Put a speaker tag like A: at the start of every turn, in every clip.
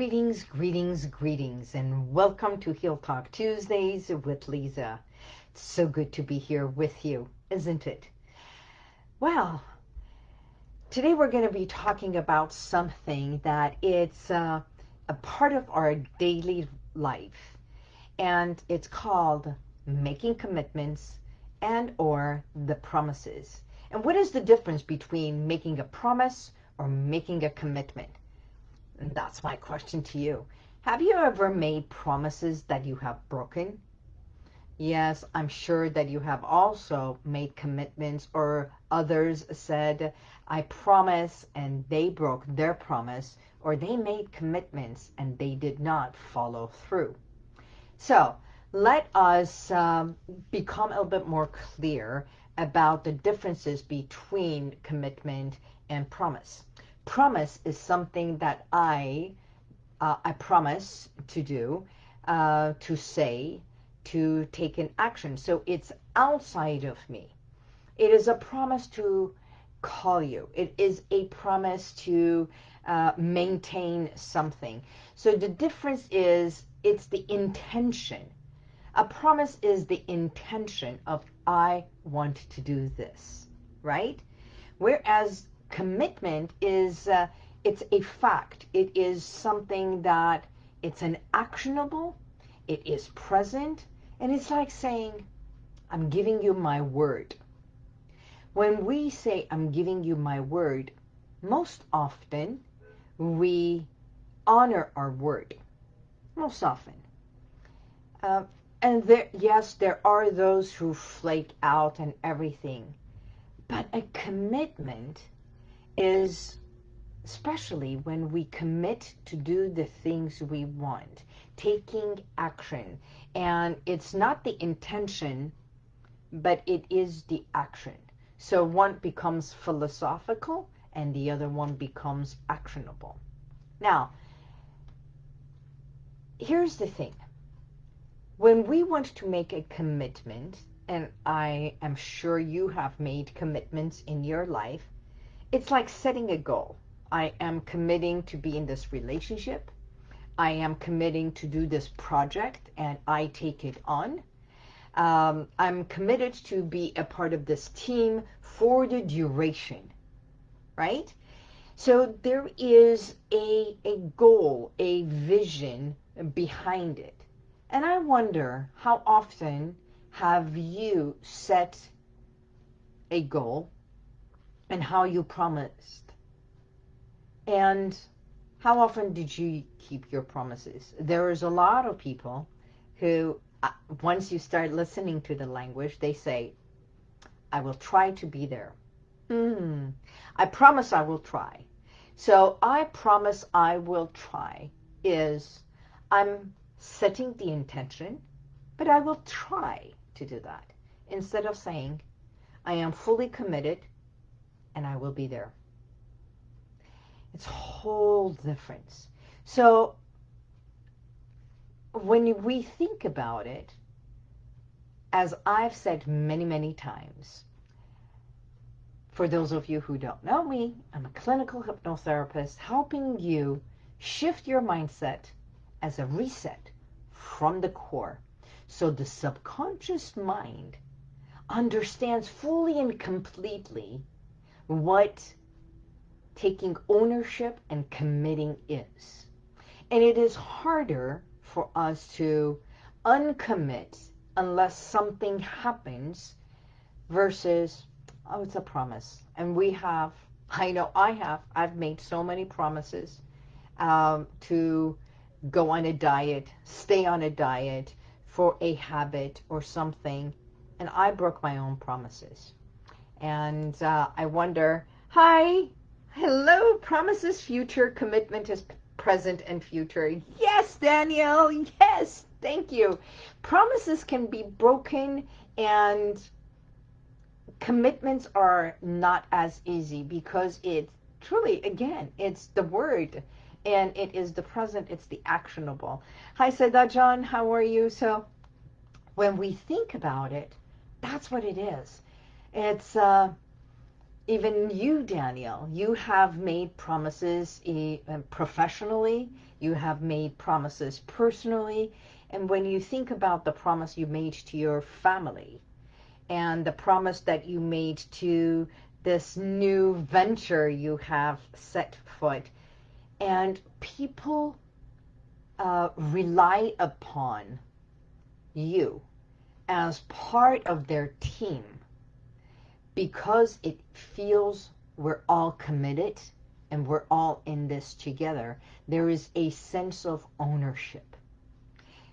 A: Greetings, greetings, greetings, and welcome to Heal Talk Tuesdays with Lisa. It's so good to be here with you, isn't it? Well, today we're going to be talking about something that it's uh, a part of our daily life, and it's called making commitments and or the promises. And what is the difference between making a promise or making a commitment? And that's my question to you. Have you ever made promises that you have broken? Yes, I'm sure that you have also made commitments or others said, I promise and they broke their promise or they made commitments and they did not follow through. So let us um, become a little bit more clear about the differences between commitment and promise promise is something that I uh, I promise to do, uh, to say, to take an action. So it's outside of me. It is a promise to call you. It is a promise to uh, maintain something. So the difference is it's the intention. A promise is the intention of I want to do this, right? Whereas commitment is uh, it's a fact. It is something that it's an actionable, it is present, and it's like saying, I'm giving you my word. When we say, I'm giving you my word, most often we honor our word. Most often. Uh, and there, yes, there are those who flake out and everything. But a commitment is especially when we commit to do the things we want, taking action. And it's not the intention, but it is the action. So one becomes philosophical and the other one becomes actionable. Now, here's the thing. When we want to make a commitment, and I am sure you have made commitments in your life, it's like setting a goal. I am committing to be in this relationship. I am committing to do this project and I take it on. Um, I'm committed to be a part of this team for the duration, right? So there is a, a goal, a vision behind it. And I wonder how often have you set a goal and how you promised. And how often did you keep your promises? There is a lot of people who, uh, once you start listening to the language, they say, I will try to be there. Hmm. I promise I will try. So I promise I will try is I'm setting the intention, but I will try to do that. Instead of saying, I am fully committed and I will be there. It's whole difference. So when we think about it, as I've said many, many times, for those of you who don't know me, I'm a clinical hypnotherapist helping you shift your mindset as a reset from the core. So the subconscious mind understands fully and completely what taking ownership and committing is. And it is harder for us to uncommit unless something happens versus, oh, it's a promise. And we have, I know I have, I've made so many promises um, to go on a diet, stay on a diet for a habit or something. And I broke my own promises. And uh, I wonder, hi, hello, promises future, commitment is present and future. Yes, Danielle, yes, thank you. Promises can be broken and commitments are not as easy because it's truly, again, it's the word and it is the present, it's the actionable. Hi, Seda John, how are you? So when we think about it, that's what it is. It's, uh, even you, Daniel, you have made promises eh, professionally, you have made promises personally, and when you think about the promise you made to your family and the promise that you made to this new venture you have set foot, and people uh, rely upon you as part of their team because it feels we're all committed and we're all in this together, there is a sense of ownership.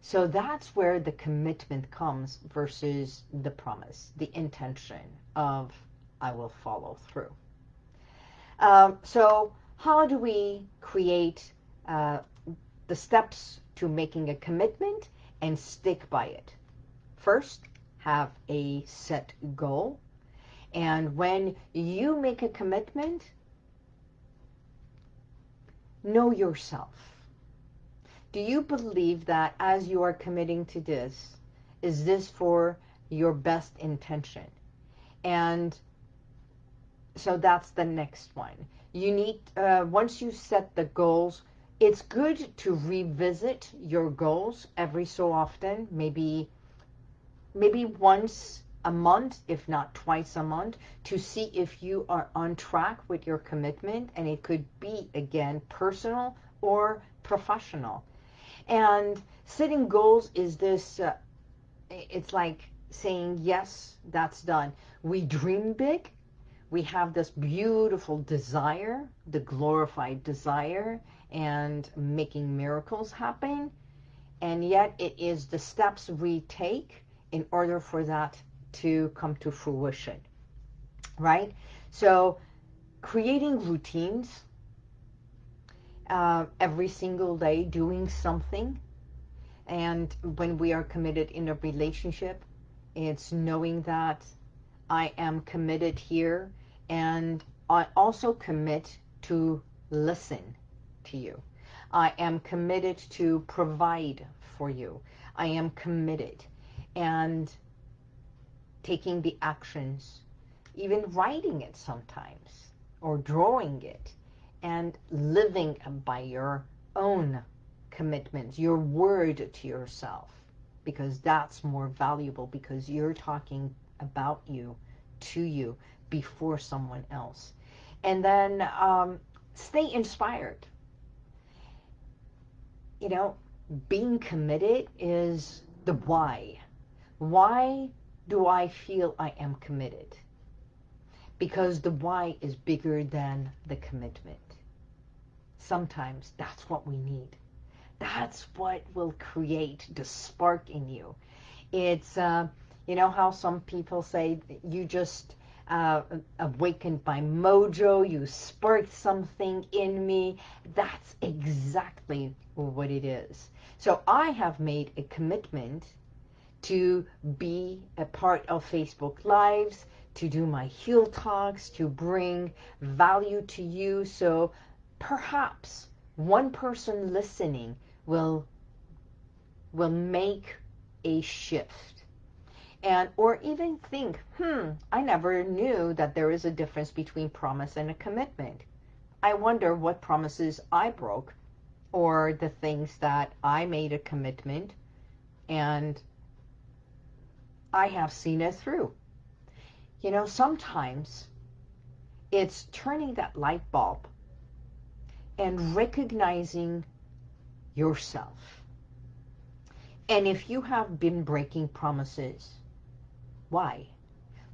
A: So that's where the commitment comes versus the promise, the intention of I will follow through. Um, so how do we create uh, the steps to making a commitment and stick by it? First, have a set goal. And when you make a commitment, know yourself do you believe that as you are committing to this, is this for your best intention? And so that's the next one. You need, uh, once you set the goals, it's good to revisit your goals every so often, maybe, maybe once a month, if not twice a month, to see if you are on track with your commitment. And it could be, again, personal or professional. And setting goals is this, uh, it's like saying, yes, that's done. We dream big. We have this beautiful desire, the glorified desire, and making miracles happen. And yet it is the steps we take in order for that to come to fruition, right? So creating routines uh, every single day doing something. And when we are committed in a relationship, it's knowing that I am committed here and I also commit to listen to you. I am committed to provide for you. I am committed and taking the actions, even writing it sometimes or drawing it and living by your own commitments, your word to yourself, because that's more valuable because you're talking about you, to you, before someone else. And then um, stay inspired. You know, being committed is the why. Why do I feel I am committed? Because the why is bigger than the commitment sometimes that's what we need. That's what will create the spark in you. It's, uh, you know how some people say you just uh, awakened by mojo, you sparked something in me. That's exactly what it is. So I have made a commitment to be a part of Facebook Lives, to do my Heal Talks, to bring value to you. So perhaps one person listening will will make a shift and or even think hmm I never knew that there is a difference between promise and a commitment I wonder what promises I broke or the things that I made a commitment and I have seen it through you know sometimes it's turning that light bulb and recognizing yourself. And if you have been breaking promises, why?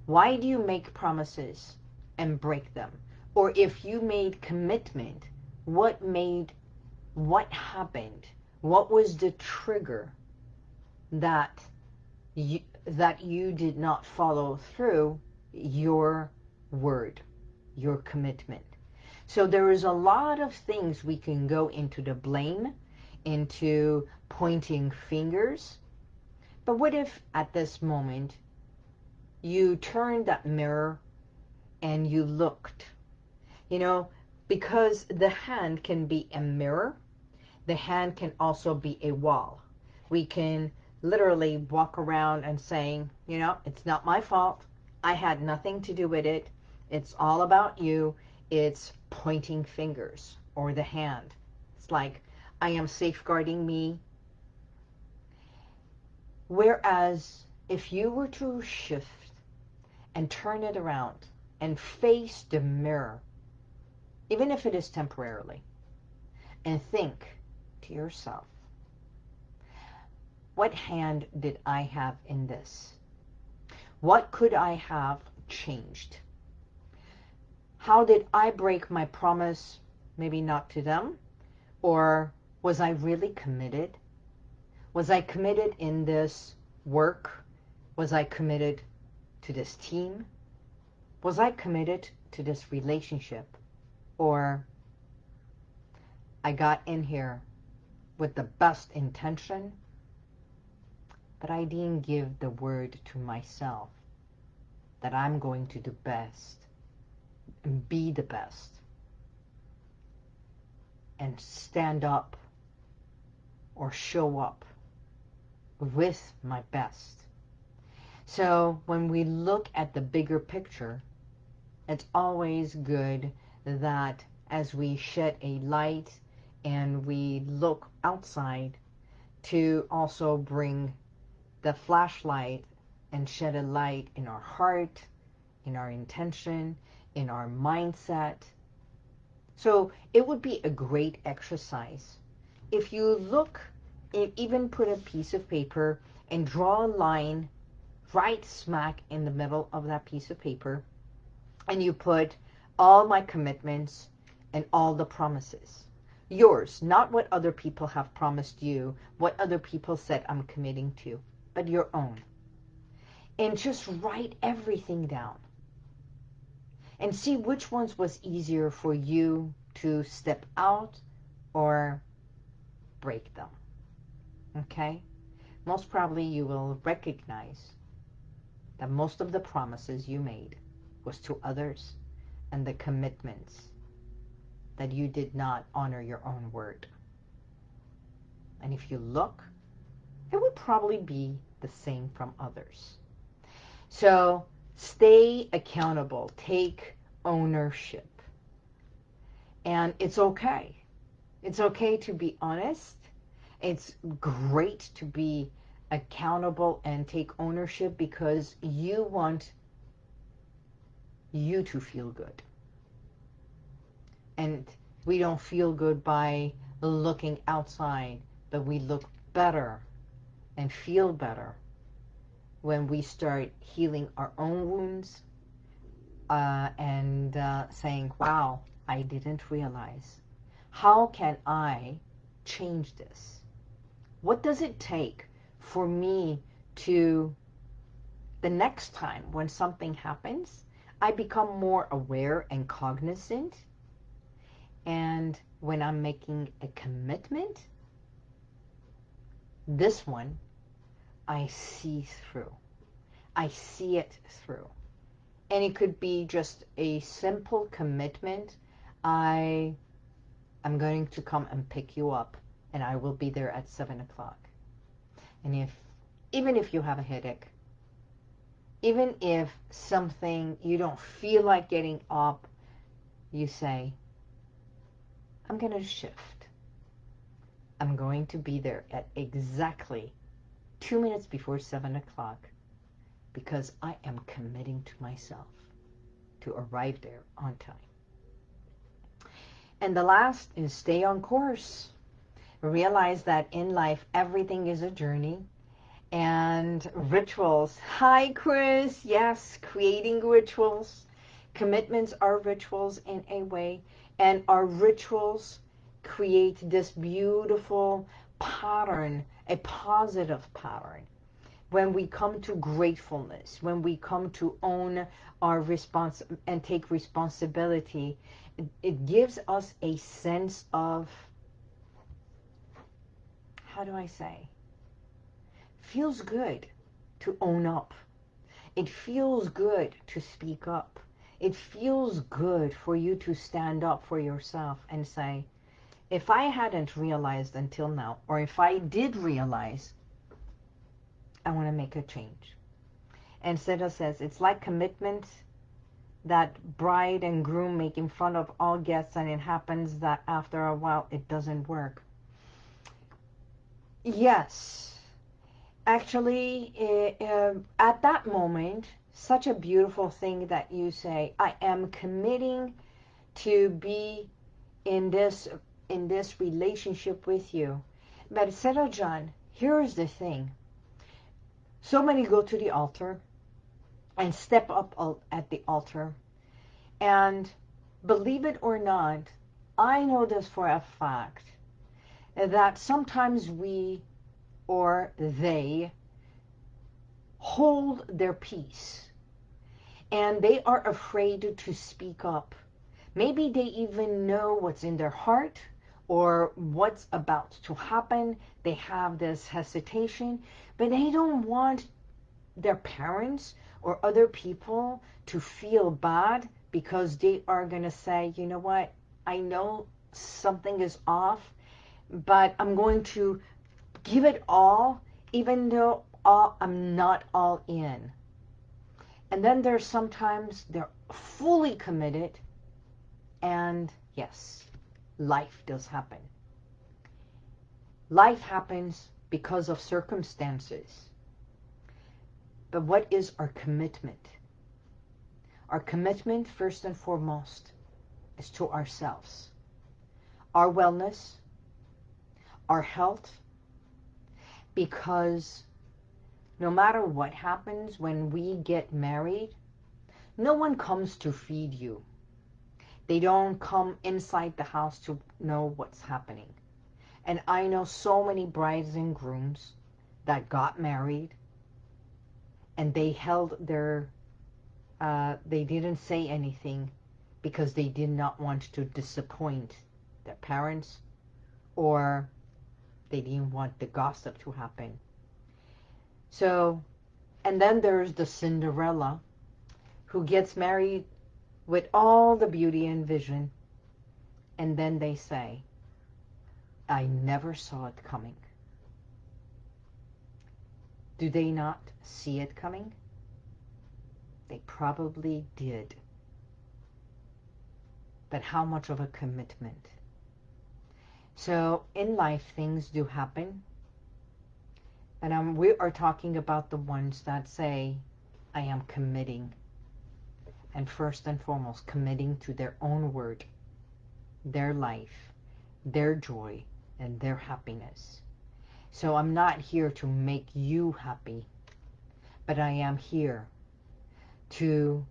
A: Why do you make promises and break them? Or if you made commitment, what made, what happened? What was the trigger that you, that you did not follow through your word, your commitment? So there is a lot of things we can go into the blame, into pointing fingers. But what if at this moment you turned that mirror and you looked? You know, because the hand can be a mirror, the hand can also be a wall. We can literally walk around and saying, you know, it's not my fault. I had nothing to do with it. It's all about you. It's pointing fingers or the hand. It's like, I am safeguarding me. Whereas if you were to shift and turn it around and face the mirror, even if it is temporarily, and think to yourself, what hand did I have in this? What could I have changed? How did I break my promise, maybe not to them? Or was I really committed? Was I committed in this work? Was I committed to this team? Was I committed to this relationship? Or I got in here with the best intention, but I didn't give the word to myself that I'm going to do best and be the best and stand up or show up with my best. So when we look at the bigger picture, it's always good that as we shed a light and we look outside to also bring the flashlight and shed a light in our heart, in our intention, in our mindset. So it would be a great exercise. If you look, even put a piece of paper and draw a line right smack in the middle of that piece of paper and you put all my commitments and all the promises. Yours, not what other people have promised you, what other people said I'm committing to, but your own. And just write everything down. And see which ones was easier for you to step out or break them. Okay? Most probably you will recognize that most of the promises you made was to others and the commitments that you did not honor your own word. And if you look, it would probably be the same from others. So stay accountable. Take ownership. And it's okay. It's okay to be honest. It's great to be accountable and take ownership because you want you to feel good. And we don't feel good by looking outside, but we look better and feel better when we start healing our own wounds uh, and uh, saying, wow, I didn't realize. How can I change this? What does it take for me to, the next time when something happens, I become more aware and cognizant. And when I'm making a commitment, this one, I see through. I see it through. And it could be just a simple commitment. I am going to come and pick you up and I will be there at 7 o'clock. And if, even if you have a headache, even if something you don't feel like getting up, you say, I'm going to shift. I'm going to be there at exactly two minutes before 7 o'clock because I am committing to myself to arrive there on time. And the last is stay on course. Realize that in life, everything is a journey and rituals. Hi, Chris. Yes, creating rituals. Commitments are rituals in a way, and our rituals create this beautiful pattern, a positive pattern. When we come to gratefulness, when we come to own our response and take responsibility, it, it gives us a sense of, how do I say, feels good to own up. It feels good to speak up. It feels good for you to stand up for yourself and say, if I hadn't realized until now, or if I did realize, I want to make a change. And Seda says, it's like commitment that bride and groom make in fun of all guests and it happens that after a while it doesn't work. Yes, actually uh, at that moment, such a beautiful thing that you say, I am committing to be in this in this relationship with you. But Sarah John, here's the thing. So many go to the altar and step up at the altar. And believe it or not, I know this for a fact, that sometimes we or they hold their peace and they are afraid to speak up. Maybe they even know what's in their heart or what's about to happen. They have this hesitation, but they don't want their parents or other people to feel bad because they are going to say, you know what, I know something is off, but I'm going to give it all, even though all, I'm not all in. And then there's sometimes they're fully committed, and yes, life does happen. Life happens because of circumstances. But what is our commitment? Our commitment, first and foremost, is to ourselves. Our wellness, our health, because no matter what happens when we get married, no one comes to feed you. They don't come inside the house to know what's happening. And I know so many brides and grooms that got married and they held their, uh, they didn't say anything because they did not want to disappoint their parents or they didn't want the gossip to happen. So, and then there's the Cinderella who gets married with all the beauty and vision and then they say, I never saw it coming. Do they not see it coming? They probably did. But how much of a commitment? So in life, things do happen. And um, we are talking about the ones that say, I am committing. And first and foremost, committing to their own word, their life, their joy, and their happiness. So I'm not here to make you happy, but I am here to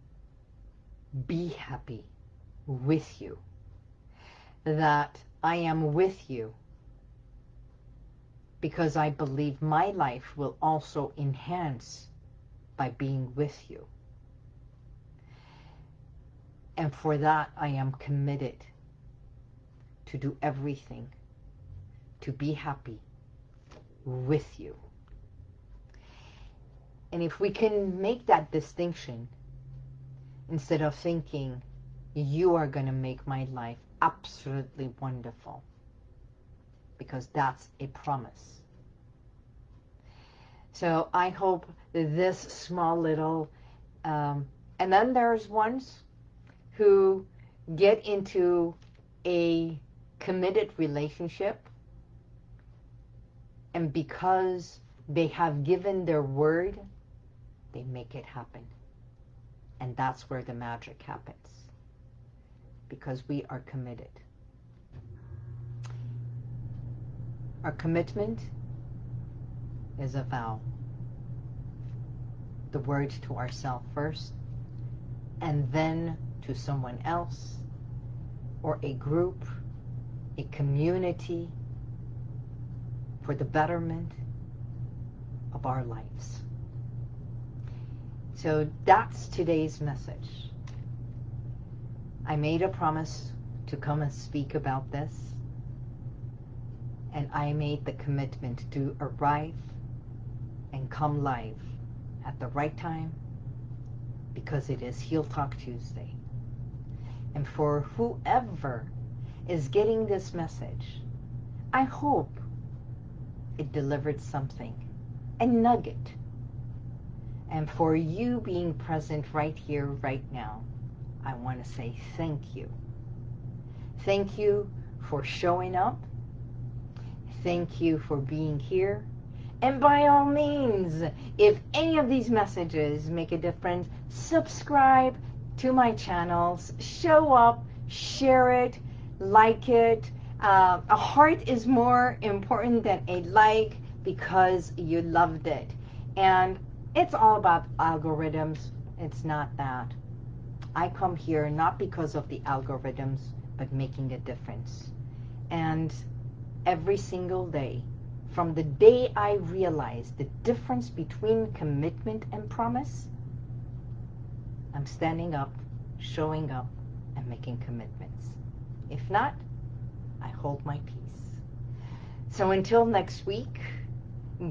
A: be happy with you. That I am with you because I believe my life will also enhance by being with you. And for that, I am committed to do everything to be happy with you. And if we can make that distinction, instead of thinking, you are going to make my life absolutely wonderful, because that's a promise. So I hope this small little, um, and then there's ones who get into a committed relationship and because they have given their word, they make it happen. And that's where the magic happens. Because we are committed. Our commitment is a vow. The word to ourselves first, and then to someone else, or a group, a community, for the betterment of our lives. So that's today's message. I made a promise to come and speak about this and I made the commitment to arrive and come live at the right time because it is Heal Talk Tuesday. And for whoever is getting this message, I hope it delivered something, a nugget. And for you being present right here, right now, I want to say thank you. Thank you for showing up. Thank you for being here. And by all means, if any of these messages make a difference, subscribe to my channels, show up, share it, like it. Uh, a heart is more important than a like because you loved it. And it's all about algorithms. It's not that. I come here not because of the algorithms, but making a difference. And every single day, from the day I realized the difference between commitment and promise, I'm standing up, showing up, and making commitments. If not, I hold my peace. So until next week,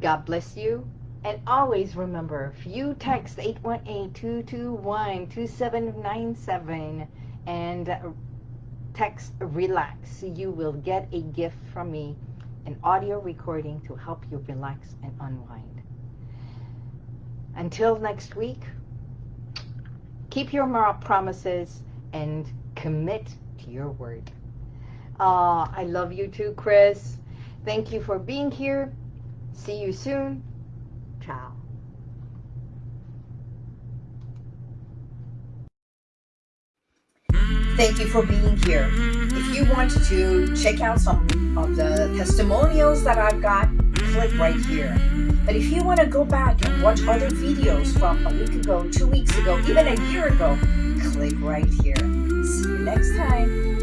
A: God bless you. And always remember, if you text 818-221-2797 and text relax, you will get a gift from me, an audio recording to help you relax and unwind. Until next week, keep your promises and commit to your word. Uh, I love you too, Chris. Thank you for being here. See you soon. Ciao. Thank you for being here. If you want to check out some of the testimonials that I've got, click right here. But if you want to go back and watch other videos from a week ago, two weeks ago, even a year ago, click right here. See you next time.